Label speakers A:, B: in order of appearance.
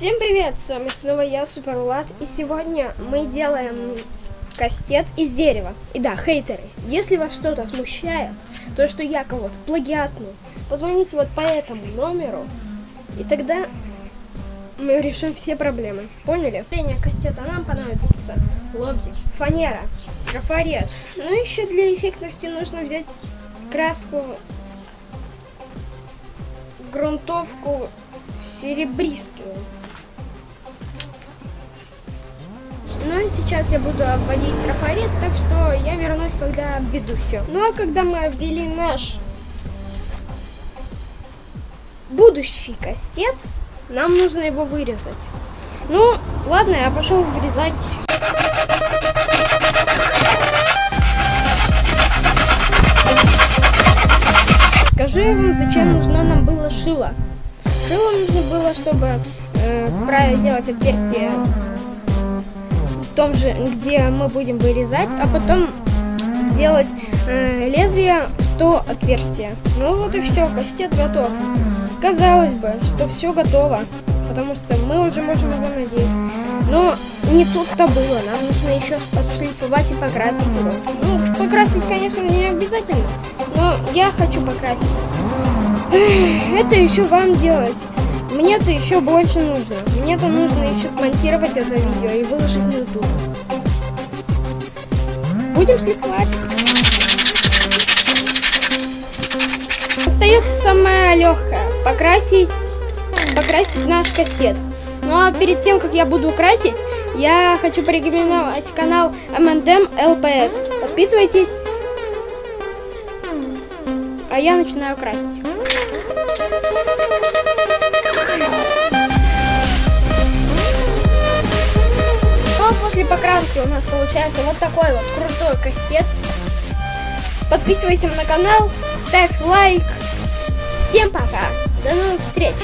A: Всем привет, с вами снова я, Супер Влад, и сегодня мы делаем кастет из дерева. И да, хейтеры, если вас что-то смущает, то, что я кого-то плагиатну, позвоните вот по этому номеру, и тогда мы решим все проблемы. Поняли? Линия кастета нам понадобится лобзик, фанера, трафарет. Ну еще для эффектности нужно взять краску, грунтовку серебристую. Сейчас я буду обводить трафарет, так что я вернусь, когда обведу все. Ну а когда мы обвели наш будущий кастет, нам нужно его вырезать. Ну, ладно, я пошел вырезать. Скажу вам, зачем нужно нам было шило. Шило нужно было, чтобы э, сделать отверстие том же, где мы будем вырезать, а потом делать э, лезвие в то отверстие. Ну вот и все, кастет готов. Казалось бы, что все готово, потому что мы уже можем его надеть. Но не тут-то было, нам нужно еще отшлифовать и покрасить его. Ну, покрасить, конечно, не обязательно, но я хочу покрасить. Это еще вам делать. Мне-то еще больше нужно. Мне-то нужно еще смонтировать это видео и выложить на YouTube. Будем шлифовать. Остается самое легкое. Покрасить, покрасить наш кассет. Ну а перед тем, как я буду красить, я хочу порекомендовать канал M&M LPS. Подписывайтесь. А я начинаю красить. Покраски у нас получается вот такой вот крутой кастет. Подписывайся на канал, ставь лайк. Всем пока, до новых встреч!